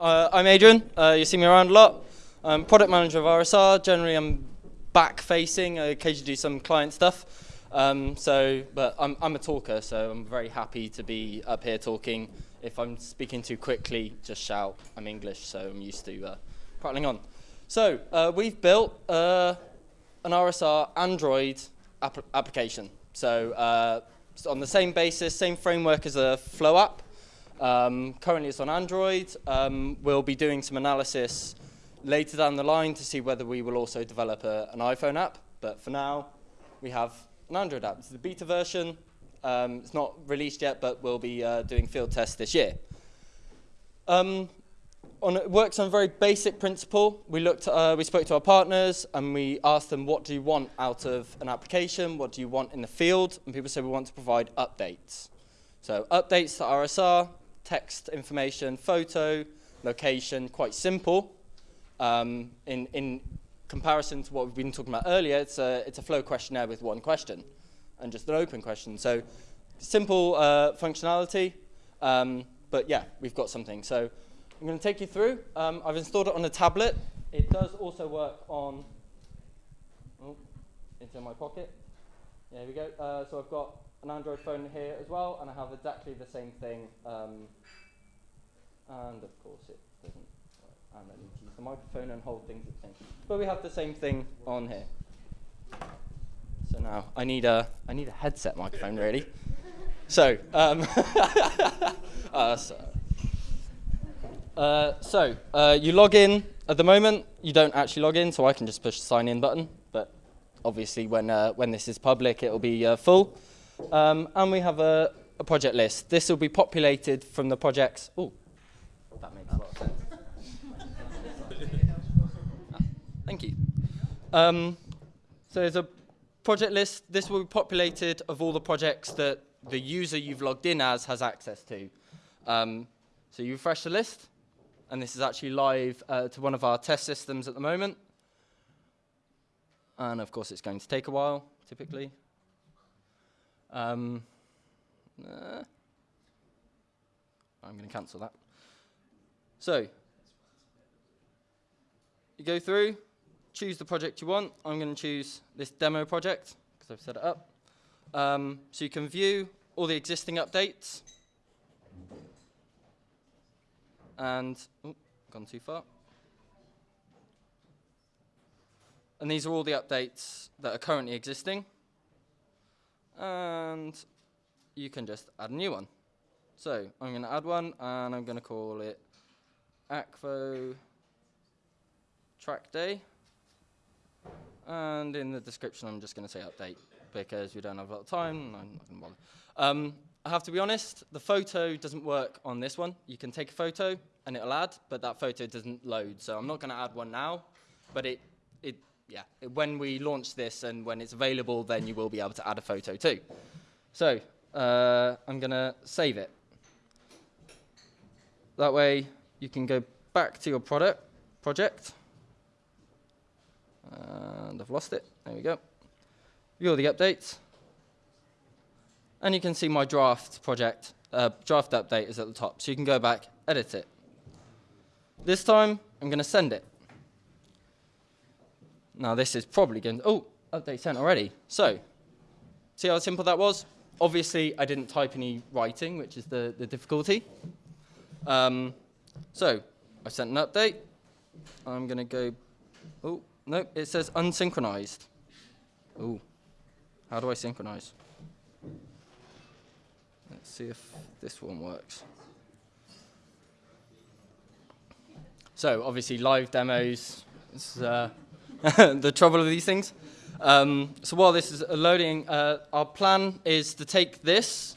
Uh, I'm Adrian. Uh, you see me around a lot. I'm product manager of RSR. Generally, I'm back facing. I occasionally do some client stuff. Um, so, but I'm, I'm a talker, so I'm very happy to be up here talking. If I'm speaking too quickly, just shout. I'm English, so I'm used to uh, prattling on. So, uh, we've built uh, an RSR Android app application. So, uh, on the same basis, same framework as a Flow app. Um, currently it's on Android. Um, we'll be doing some analysis later down the line to see whether we will also develop a, an iPhone app. But for now, we have an Android app. It's the beta version. Um, it's not released yet, but we'll be uh, doing field tests this year. Um, on, it works on a very basic principle. We, looked, uh, we spoke to our partners and we asked them, what do you want out of an application? What do you want in the field? And people said, we want to provide updates. So updates to RSR, text information, photo, location, quite simple. Um, in, in comparison to what we've been talking about earlier, it's a, it's a flow questionnaire with one question and just an open question. So simple uh, functionality, um, but yeah, we've got something. So I'm going to take you through. Um, I've installed it on a tablet. It does also work on, oh, it's in my pocket. There we go. Uh, so I've got an Android phone here as well, and I have exactly the same thing. Um, and of course it doesn't. And I need to use the microphone and hold things at the same. But we have the same thing on here. So now I need a, I need a headset microphone really. so, um, uh, so, uh, so uh, you log in at the moment. You don't actually log in, so I can just push the sign in button. But obviously when, uh, when this is public, it will be uh, full. Um, and we have a, a, project list. This will be populated from the projects. Oh, that makes a lot of sense. thank you. Um, so there's a project list. This will be populated of all the projects that the user you've logged in as has access to. Um, so you refresh the list, and this is actually live uh, to one of our test systems at the moment. And of course, it's going to take a while, typically. Um, uh, I'm going to cancel that. So, you go through, choose the project you want. I'm going to choose this demo project because I've set it up. Um, so you can view all the existing updates. And, oh, gone too far. And these are all the updates that are currently existing and you can just add a new one. So I'm going to add one and I'm going to call it Akvo track day. And in the description, I'm just going to say update because we don't have a lot of time. I'm not going to bother. Um, I have to be honest, the photo doesn't work on this one. You can take a photo and it'll add, but that photo doesn't load. So I'm not going to add one now, but it, it yeah, when we launch this and when it's available, then you will be able to add a photo too. So uh, I'm going to save it. That way you can go back to your product project. And I've lost it. There we go. View all the updates. And you can see my draft project, uh, draft update is at the top. So you can go back, edit it. This time, I'm going to send it. Now this is probably going to, oh, update sent already. So, see how simple that was? Obviously, I didn't type any writing, which is the, the difficulty. Um, so, I sent an update. I'm going to go, oh, no, it says unsynchronized. Oh, how do I synchronize? Let's see if this one works. So, obviously, live demos. It's, uh, the trouble of these things. Um, so while this is loading, uh, our plan is to take this,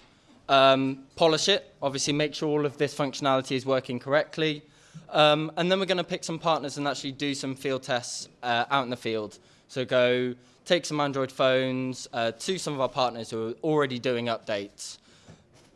um, polish it, obviously make sure all of this functionality is working correctly, um, and then we're going to pick some partners and actually do some field tests uh, out in the field. So go take some Android phones uh, to some of our partners who are already doing updates,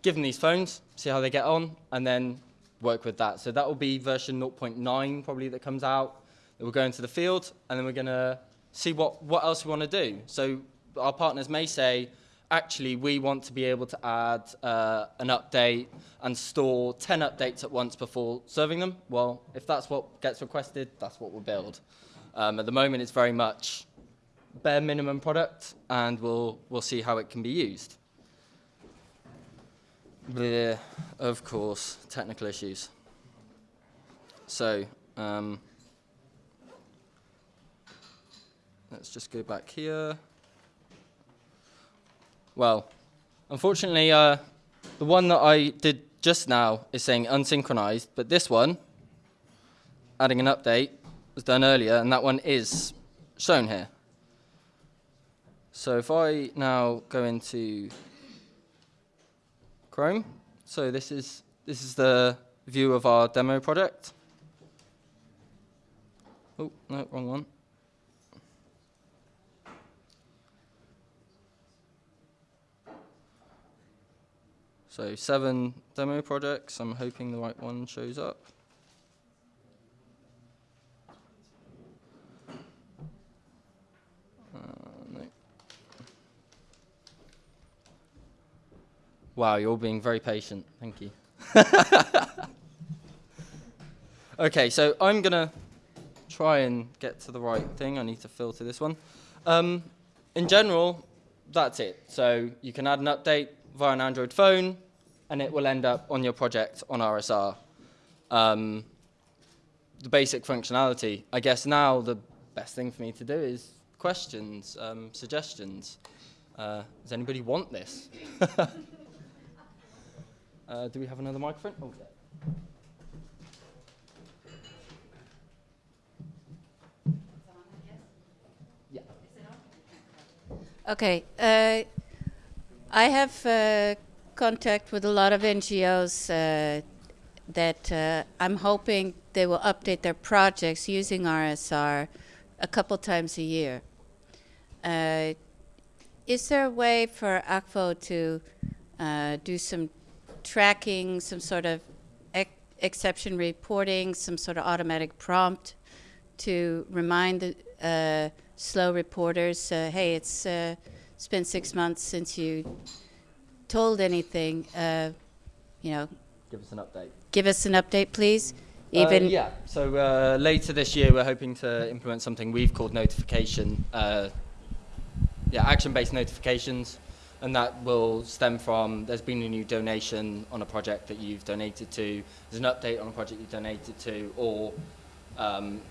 give them these phones, see how they get on, and then work with that. So that will be version 0.9 probably that comes out we'll go into the field and then we're going to see what, what else we want to do. So our partners may say, actually we want to be able to add uh, an update and store 10 updates at once before serving them. Well, if that's what gets requested, that's what we'll build. Um, at the moment, it's very much bare minimum product, and we'll, we'll see how it can be used. Bleh, of course, technical issues. So, um, let's just go back here. Well, unfortunately, uh, the one that I did just now is saying unsynchronized, but this one, adding an update, was done earlier, and that one is shown here. So if I now go into Chrome, so this is this is the view of our demo project. Oh, no, wrong one. So seven demo projects. I'm hoping the right one shows up. Uh. Wow, you're all being very patient. Thank you. okay, so I'm going to try and get to the right thing. I need to filter this one. Um, in general, that's it. So you can add an update via an Android phone, and it will end up on your project on RSR. Um, the basic functionality. I guess now the best thing for me to do is questions, um, suggestions. Uh, does anybody want this? uh, do we have another microphone? Oh, yeah. Okay. Uh, I have uh, contact with a lot of NGOs uh, that uh, I'm hoping they will update their projects using RSR a couple times a year. Uh, is there a way for Akvo to uh, do some tracking, some sort of ex exception reporting, some sort of automatic prompt to remind the uh, slow reporters, hey, it's it's been six months since you told anything. Uh, you know, Give us an update. give us an update, please. Uh, yeah. So uh, later this year, we're hoping to implement something we've called notification. Uh, yeah, action-based notifications, and that will stem from there's been a new donation on a project that you've donated to. There's an update on a project you've donated to, or um,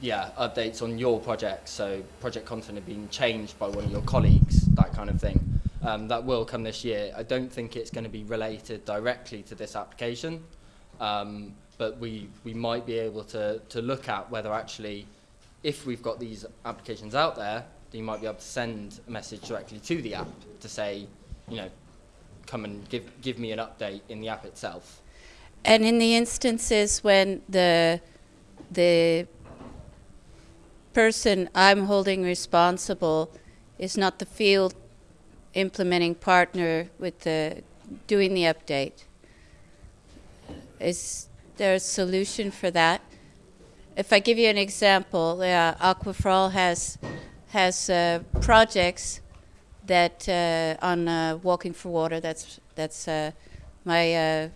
yeah, updates on your project. So project content had been changed by one of your colleagues, that kind of thing. Um, that will come this year. I don't think it's going to be related directly to this application, um, but we, we might be able to, to look at whether actually, if we've got these applications out there, you might be able to send a message directly to the app to say, you know, come and give, give me an update in the app itself. and in the instances when the the person I'm holding responsible is not the field implementing partner with the doing the update. Is there a solution for that? If I give you an example, uh, Aqua for All has has uh, projects that uh, on uh, Walking for Water. That's that's uh, my uh,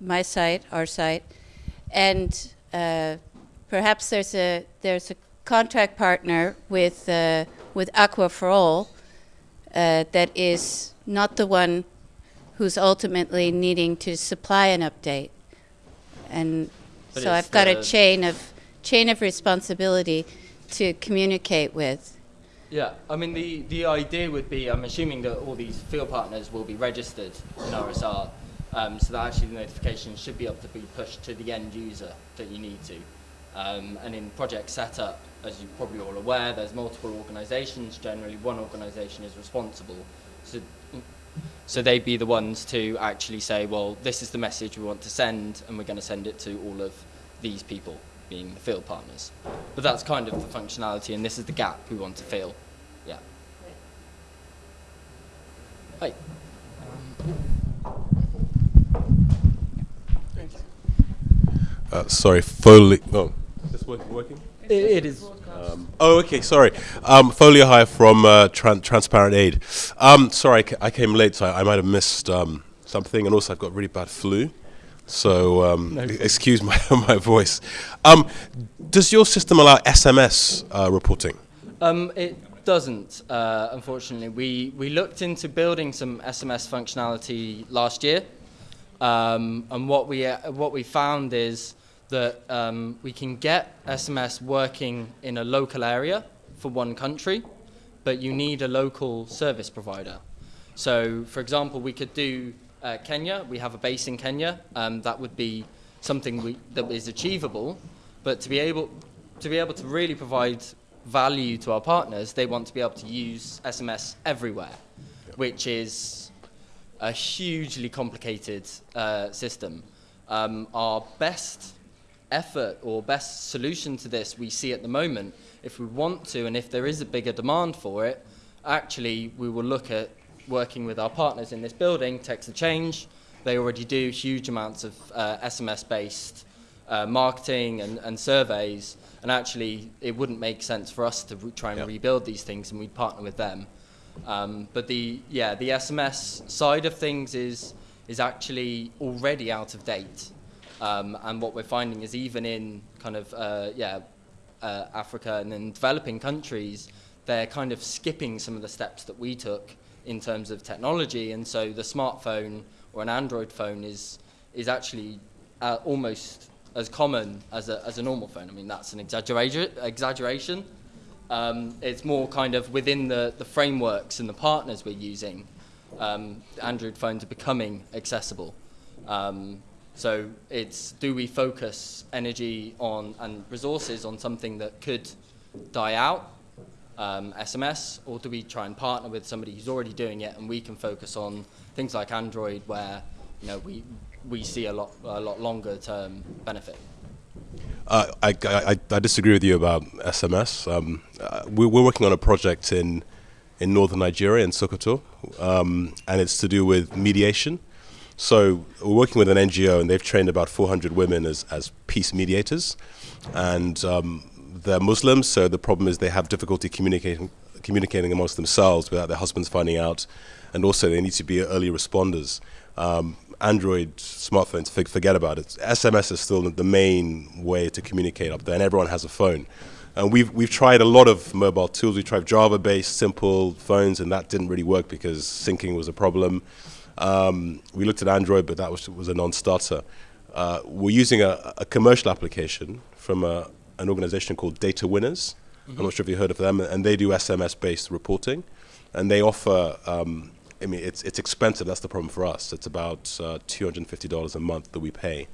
my site, our site, and uh, perhaps there's a there's a contract partner with uh, with Aqua for All uh, that is not the one who's ultimately needing to supply an update, and But so I've got a chain of chain of responsibility to communicate with. Yeah, I mean the, the idea would be I'm assuming that all these field partners will be registered in RSR, um, so that actually the notification should be able to be pushed to the end user that you need to. Um, and in project setup, as you're probably all aware, there's multiple organisations. Generally, one organisation is responsible. So, so they'd be the ones to actually say, well, this is the message we want to send, and we're going to send it to all of these people, being the field partners. But that's kind of the functionality, and this is the gap we want to fill. Yeah. Hi. Uh, sorry, Foley. Oh, is working? working? It, it is. Um, Oh, okay, sorry. Um, Folio High from uh, Tran- Transparent Aid. Um, sorry, I, ca- I came late, so I, I might have missed um, something, and also I've got really bad flu, so um, e- excuse my my voice. Um, does your system allow SMS uh, reporting? Um, it doesn't, uh, unfortunately. We, we looked into building some SMS functionality last year, um, and what we, uh, what we found is that um, we can get SMS working in a local area for one country, but you need a local service provider. So, for example, we could do uh, Kenya. We have a base in Kenya. Um, that would be something we, that is achievable. But to be able to be able to really provide value to our partners, they want to be able to use SMS everywhere, which is a hugely complicated uh, system. Um, our best effort or best solution to this we see at the moment, if we want to and if there is a bigger demand for it, actually we will look at working with our partners in this building, Text to Change. They already do huge amounts of uh, SMS-based uh, marketing and, and surveys, and actually it wouldn't make sense for us to try and Yep. rebuild these things, and we'd partner with them. Um, but the yeah the SMS side of things is is actually already out of date, um, and what we're finding is even in kind of uh, yeah uh, Africa and in developing countries, they're kind of skipping some of the steps that we took in terms of technology, and so the smartphone or an Android phone is is actually uh, almost as common as a, as a normal phone. I mean, that's an exaggeration. exaggeration. Um, it's more kind of within the, the frameworks and the partners we're using. Um, Android phones are becoming accessible. Um, so it's do we focus energy on and resources on something that could die out, um, SMS, or do we try and partner with somebody who's already doing it and we can focus on things like Android where you know we we see a lot a lot longer term benefit. Uh, I, I, I disagree with you about SMS. Um, uh, we're, we're working on a project in in northern Nigeria in Sokoto, um, and it's to do with mediation. So we're working with an NGO, and they've trained about 400 women as, as peace mediators, and um, they're Muslims. So the problem is they have difficulty communicating communicating amongst themselves without their husbands finding out, and also they need to be early responders. Um, Android smartphones, forget about it. SMS is still the main way to communicate up there, and everyone has a phone. And we've we've tried a lot of mobile tools. We tried Java-based simple phones, and that didn't really work because syncing was a problem. Um, we looked at Android, but that was was a non-starter. Uh, we're using a, a commercial application from a, an organization called Data Winners. I'm not sure if you heard of them, and they do SMS-based reporting, and they offer. Um, I mean, it's it's expensive. That's the problem for us. It's about uh, two hundred and fifty dollars a month that we pay,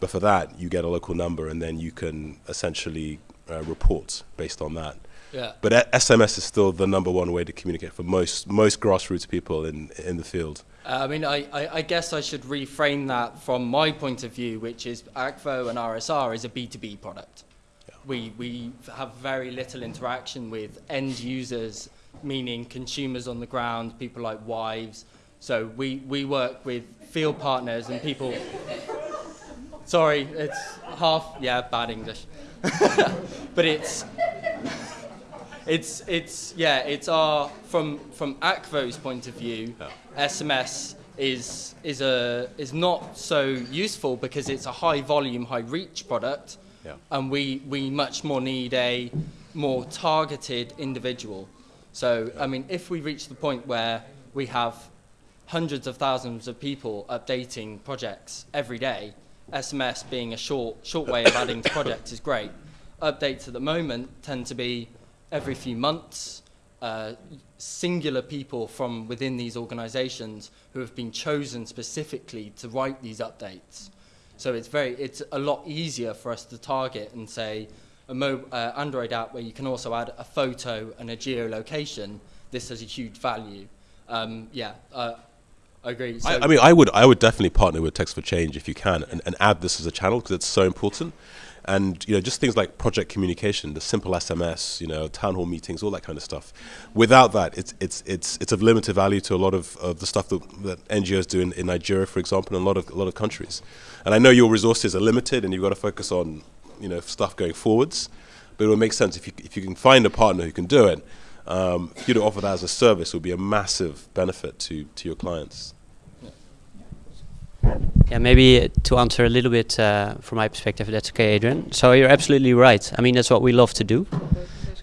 but for that you get a local number, and then you can essentially uh, report based on that. Yeah. But SMS is still the number one way to communicate for most most grassroots people in in the field. Uh, I mean, I, I, I guess I should reframe that from my point of view, which is Akvo and RSR is a B2B product. We, we have very little interaction with end users, meaning consumers on the ground, people like wives. So we, we work with field partners and people. Sorry, it's half, yeah, bad English. but it's, it's it's yeah it's our from from Akvo's point of view SMS is is a is not so useful because it's a high volume high reach product. Yeah. and we we much more need a more targeted individual. So I mean if we reach the point where we have hundreds of thousands of people updating projects every day SMS being a short short way of adding to projects is great. Updates at the moment tend to be every few months. Uh, singular people from within these organizations who have been chosen specifically to write these updates. So it's very, it's a lot easier for us to target and say a mo- uh, Android app where you can also add a photo and a geolocation. This has a huge value. Um, yeah, uh, I agree. So I, I mean, I would I would definitely partner with Text for Change if you can, and, and add this as a channel because it's so important. And you know, just things like project communication, the simple SMS, you know, town hall meetings, all that kind of stuff. Without that, it's it's it's it's of limited value to a lot of, of the stuff that, that NGOs do in, in Nigeria, for example, and a lot of a lot of countries. And I know your resources are limited, and you've got to focus on you know stuff going forwards. but it would make sense if you if you can find a partner who can do it. Um, for you to offer that as a service would be a massive benefit to to your clients. Yeah, maybe to answer a little bit uh, from my perspective, that's okay, Adrian. So you're absolutely right. I mean, that's what we love to do.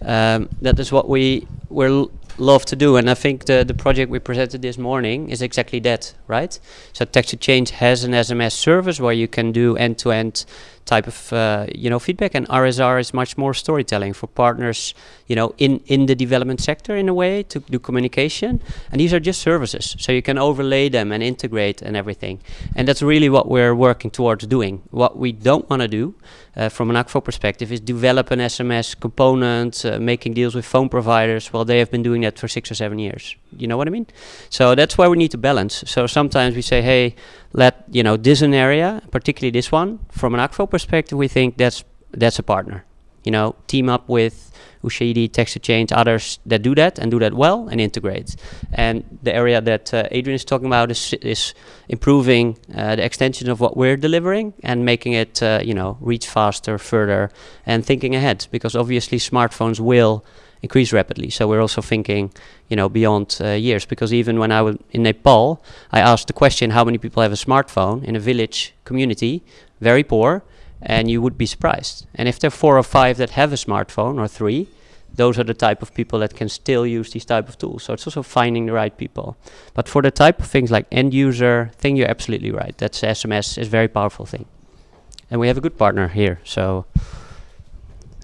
Um, that is what we we love to do, and I think the the project we presented this morning is exactly that, right? So Text to Change has an SMS service where you can do end-to-end type of uh, you know feedback, and RSR is much more storytelling for partners, you know, in in the development sector in a way to do communication. And these are just services, so you can overlay them and integrate and everything. And that's really what we're working towards doing. What we don't want to do, uh, from an Akvo perspective, is develop an SMS component, uh, making deals with phone providers. Well, they have been doing that for six or seven years. You know what I mean? So that's why we need to balance. So sometimes we say, hey let you know this an area, particularly this one, from an Akvo perspective, we think that's that's a partner. You know, team up with Ushahidi, Text to Change, others that do that and do that well and integrate. And the area that uh, Adrian is talking about is, is improving uh, the extension of what we're delivering and making it, uh, you know, reach faster, further, and thinking ahead. Because obviously smartphones will increase rapidly. So we're also thinking, you know, beyond uh, years. Because even when I was in Nepal, I asked the question, how many people have a smartphone in a village community, very poor, and you would be surprised. And if there are four or five that have a smartphone or three, those are the type of people that can still use these type of tools. So it's also finding the right people. But for the type of things like end user thing, you're absolutely right. That's SMS is a very powerful thing. And we have a good partner here, so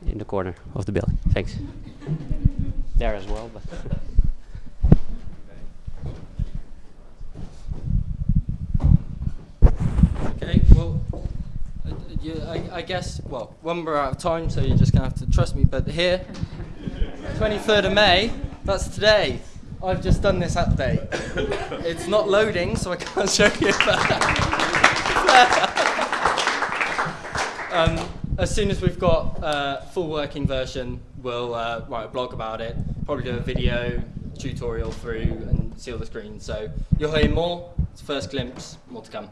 in the corner of the building. Thanks there as well. But okay, well, uh, you, I, I, guess, well, one we're out of time, so you're just going to have to trust me, but here, 23rd of May, that's today. I've just done this update. it's not loading, so I can't show you um, as soon as we've got a full working version, we'll uh, write a blog about it, probably do a video tutorial through and see all the screens. So you'll hear more. It's first glimpse, more to come.